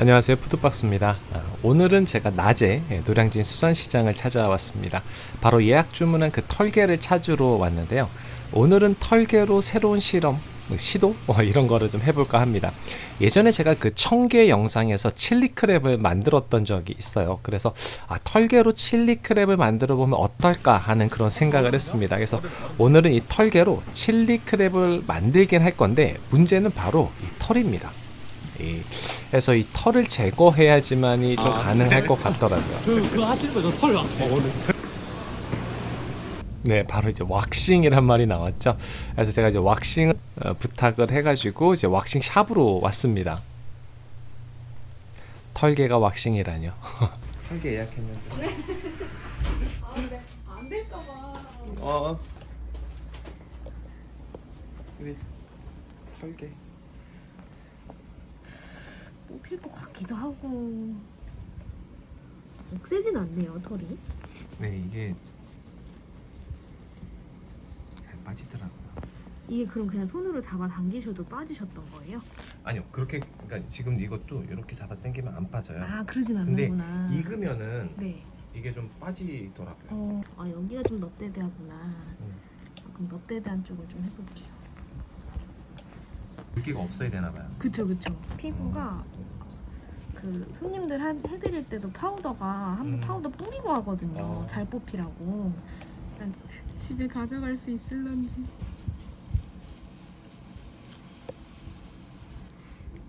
안녕하세요. 푸드박스입니다. 아, 오늘은 제가 낮에 예, 노량진 수산시장을 찾아왔습니다. 바로 예약 주문한 그 털개를 찾으러 왔는데요. 오늘은 털개로 새로운 실험 뭐 시도? 뭐 이런 거를 좀 해볼까 합니다. 예전에 제가 그 청개 영상에서 칠리 크랩을 만들었던 적이 있어요. 그래서 아, 털개로 칠리 크랩을 만들어 보면 어떨까 하는 그런 생각을 했습니다. 그래서 오늘은 이 털개로 칠리 크랩을 만들긴 할 건데 문제는 바로 이 털입니다 이- 그래서 이 털을 제거해야지만이 좀 가능할 것 같더라고요. 그, 그거 하시는 거죠? 털 왁싱. 네, 바로 이제 왁싱이란 말이 나왔죠. 그래서 제가 이제 왁싱 어, 부탁을 해가지고 이제 왁싱 샵으로 왔습니다. 털개가 왁싱이라뇨. 털개 예약했는데. 안 될까봐. 어. 우리 털개. 뽑힐 것 같기도 하고. 억세진 않네요, 털이. 네, 이게 잘 빠지더라고요. 이게 그럼 그냥 손으로 잡아 당기셔도 빠지셨던 거예요? 아니요, 그렇게 그러니까 지금 이것도 이렇게 잡아 당기면 안 빠져요. 아, 그러진 근데 않는구나. 익으면은 네. 이게 좀 빠지더라고요. 어, 아, 여기가 좀 넙대대하구나. 음. 아, 그럼 넙대대한 쪽을 좀 해볼게요. 물기가 없어야 되나 봐요. 그쵸, 그쵸. 피부가 그 손님들 한, 해드릴 때도 파우더가 한 음. 파우더 뿌리고 하거든요. 어. 잘 뽑히라고. 집에 가져갈 수 있을런지.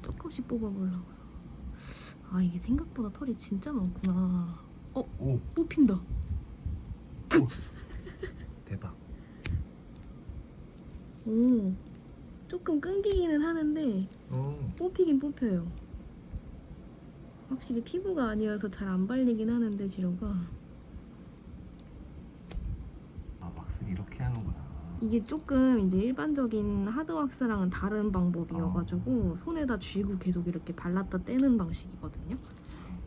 조금씩 뽑아보려고요. 아 이게 생각보다 털이 진짜 많구나. 오, 뽑힌다. 대박. 오. 조금 끊기기는 하는데 오. 뽑히긴 뽑혀요. 확실히 피부가 아니어서 잘 안 발리긴 하는데 재료가 아, 왁스 이렇게 하는구나. 이게 조금 이제 일반적인 하드왁스랑은 다른 방법이어가지고 아. 손에다 쥐고 계속 이렇게 발랐다 떼는 방식이거든요.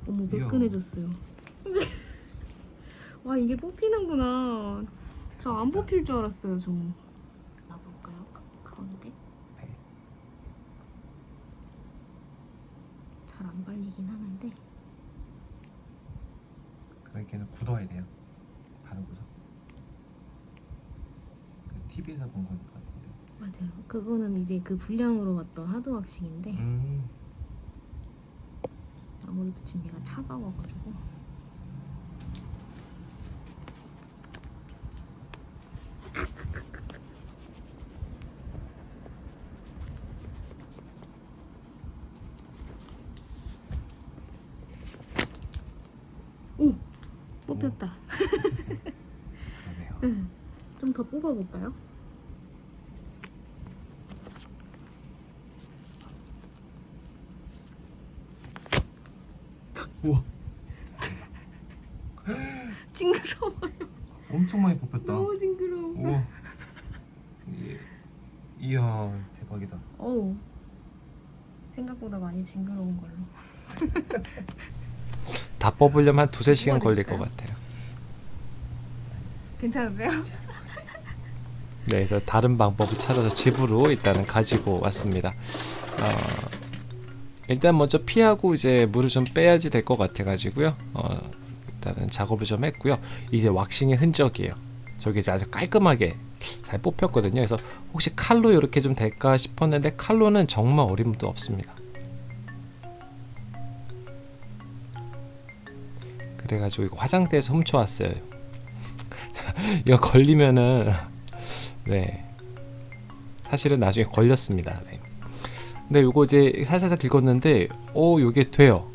어머 이야. 매끈해졌어요. 와 이게 뽑히는구나. 저 안 뽑힐 줄 알았어요 저. 놔볼까요? 가- 가운데? 네. 발리긴 하는데 그러니까는 굳어야 돼요. 바르고서. TV에서 본것 같은데. 맞아요. 그거는 이제 그 분량으로 왔던 하드왁싱인데 음. 아무래도 지금 얘가 차가워가지고 오! 뽑혔다 그러네요. 좀더 뽑아볼까요? 우와, 징그러워요 엄청 많이 뽑혔다. 너무 징그러워 우와. 이- 이야, 대박이다. 어우 생각보다 많이 징그러운 걸로 다 뽑으려면 한 두세 시간 걸릴 것? 같아요. 괜찮으세요? 네, 그래서 다른 방법을 찾아서 집으로 일단은 가지고 왔습니다. 어, 일단 먼저 피하고 이제 물을 좀 빼야지 될 것 같아가지고요. 어, 일단은 작업을 좀 했고요. 이제 왁싱의 흔적이에요. 저게 이제 아주 깔끔하게 잘 뽑혔거든요. 그래서 혹시 칼로 이렇게 좀 될까 싶었는데 칼로는 정말 어림도 없습니다. 그래가지고 이거 화장대에서 훔쳐왔어요. 이거 걸리면은 네 사실은 나중에 걸렸습니다. 네. 근데 요거 이제 살살살 긁었는데 오 요게 돼요.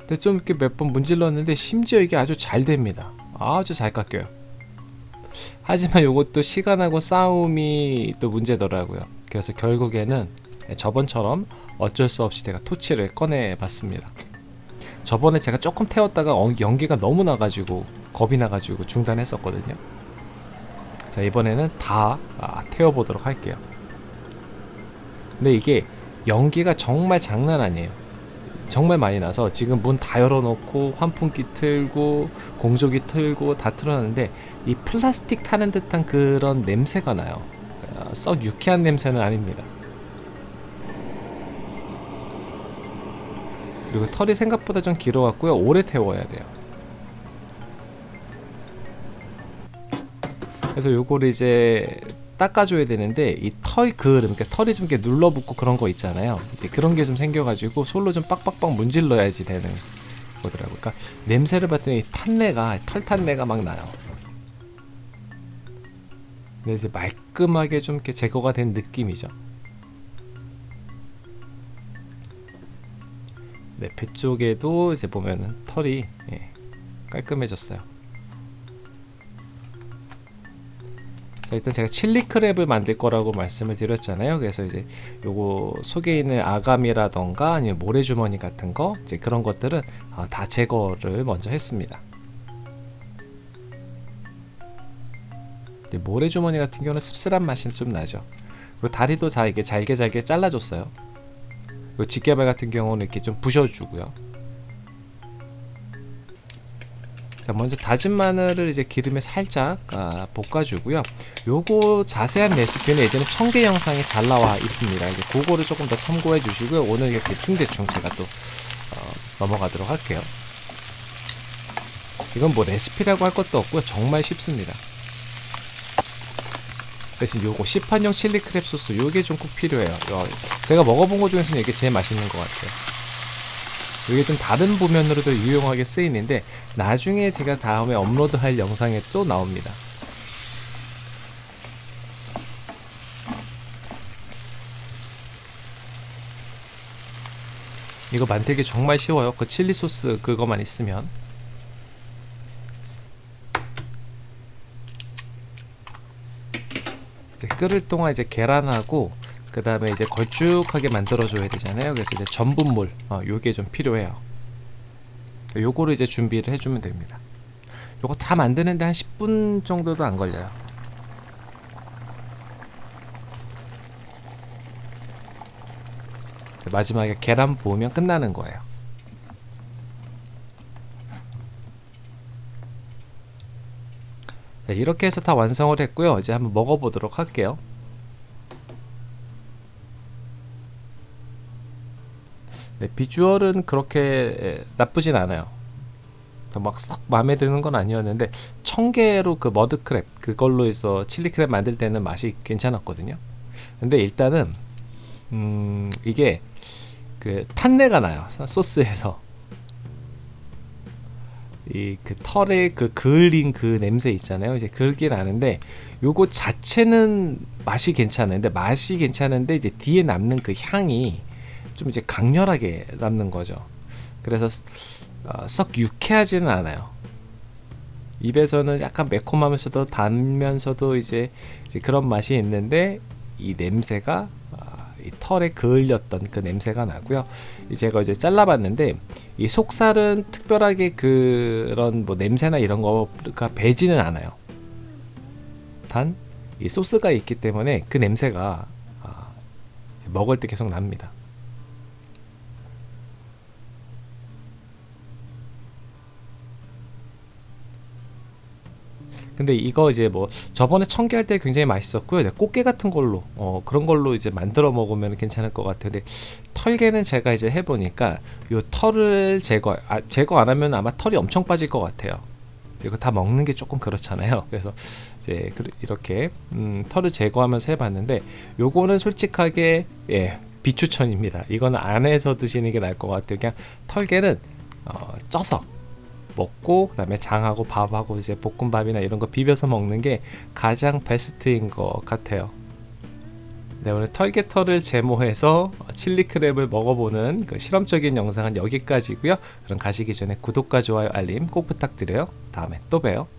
근데 좀 이렇게 몇 번 문질렀는데 심지어 이게 아주 잘 됩니다. 아주 잘 깎여요. 하지만 요것도 시간하고 싸움이 또 문제더라고요. 그래서 결국에는 저번처럼 어쩔 수 없이 제가 토치를 꺼내 봤습니다. 저번에 제가 조금 태웠다가 어- 연기가 너무 나가지고 겁이 나가지고 중단했었거든요. 자 이번에는 다 아, 태워보도록 할게요. 근데 이게 연기가 정말 장난 아니에요. 정말 많이 나서 지금 문 다 열어놓고 환풍기 틀고 공조기 틀고 다 틀어놨는데 이 플라스틱 타는 듯한 그런 냄새가 나요. 어, 썩 유쾌한 냄새는 아닙니다. 그리고 털이 생각보다 좀 길어갖고요 오래 태워야 돼요 그래서 요거를 이제 닦아줘야 되는데 이 털 그름, 그러니까 털이 좀 이렇게 눌러붙고 그런 거 있잖아요. 이제 그런 게 좀 생겨가지고 솔로 좀 빡빡빡 문질러야지 되는 거더라고요. 그러니까 냄새를 맡더니 탄내가 털 탄내가 막 나요. 근데 이제 말끔하게 좀 이렇게 제거가 된 느낌이죠. 네, 배 쪽에도 이제 보면은 털이 예, 깔끔해졌어요. 자 일단 제가 칠리 크랩을 만들 거라고 말씀을 드렸잖아요. 그래서 이제 요거 속에 있는 아감이라던가 아니면 모래주머니 같은 거 이제 그런 것들은 어, 다 제거를 먼저 했습니다. 모래주머니 같은 경우는 씁쓸한 맛이 좀 나죠. 그리고 다리도 다 이게 잘게 잘게 잘라줬어요. 그리고 직개발 같은 경우는 이렇게 좀 부셔주고요. 자, 먼저 다진 마늘을 이제 기름에 살짝 아, 볶아주고요. 요거 자세한 레시피는 예전에 청계 영상에 잘 나와 있습니다. 이제 그거를 조금 더 참고해 주시고요. 오늘 이게 대충 대충 제가 또 어, 넘어가도록 할게요. 이건 뭐 레시피라고 할 것도 없고요. 정말 쉽습니다. 대신 요거 시판용 칠리 크랩 소스 요게 좀 꼭 필요해요. 요, 제가 먹어본 것 중에서는 이게 제일 맛있는 것 같아요. 이게 좀 다른 부면으로도 유용하게 쓰이는데 나중에 제가 다음에 업로드할 영상에 또 나옵니다. 이거 만들기 정말 쉬워요. 그 칠리 소스 그거만 있으면. 이제 끓을 동안 이제 계란하고 그 다음에 이제 걸쭉하게 만들어 줘야 되잖아요. 그래서 이제 전분물, 어, 요게 좀 필요해요. 요거를 이제 준비를 해주면 됩니다. 요거 다 만드는데 한 10분 정도도 안 걸려요. 마지막에 계란 부으면 끝나는 거예요. 네, 이렇게 해서 다 완성을 했고요. 이제 한번 먹어보도록 할게요. 네, 비주얼은 그렇게 나쁘진 않아요. 막썩 마음에 드는 건 아니었는데 청개로 그 머드크랩 그걸로 해서 칠리크랩 만들 때는 맛이 괜찮았거든요. 근데 일단은 음, 이게 그 탄내가 나요 소스에서 이 그 털에 그 그을린 그 냄새 있잖아요. 이제 그을게 나는데 요거 자체는 맛이 괜찮은데 맛이 괜찮은데 이제 뒤에 남는 그 향이 좀 이제 강렬하게 남는 거죠. 그래서 어, 썩 유쾌하지는 않아요. 입에서는 약간 매콤하면서도 단면서도 이제, 이제 그런 맛이 있는데 이 냄새가 어, 이 털에 그을렸던 그 냄새가 나고요. 이 제가 이제 잘라봤는데 이 속살은 특별하게 그런 뭐 냄새나 이런 거가 배지는 않아요. 단 이 소스가 있기 때문에 그 냄새가 아, 먹을 때 계속 납니다. 근데 이거 이제 뭐 저번에 청개 할 때 굉장히 맛있었고요. 네, 꽃게 같은 걸로 어, 그런 걸로 이제 만들어 먹으면 괜찮을 것 같아요. 근데 털개는 제가 이제 해보니까 요 털을 제거 아, 제거 안 하면 아마 털이 엄청 빠질 것 같아요. 이거 다 먹는 게 조금 그렇잖아요. 그래서 이제 이렇게 음, 털을 제거하면서 해봤는데 요거는 솔직하게 예 비추천입니다. 이거는 안에서 드시는 게 나을 것 같아요. 그냥 털개는 어, 쪄서 먹고 그다음에 장하고 밥하고 이제 볶음밥이나 이런 거 비벼서 먹는 게 가장 베스트인 것 같아요. 네, 오늘 털개털을 제모해서 칠리 크랩을 먹어보는 그 실험적인 영상은 여기까지고요. 그럼 가시기 전에 구독과 좋아요, 알림 꼭 부탁드려요. 다음에 또 봬요.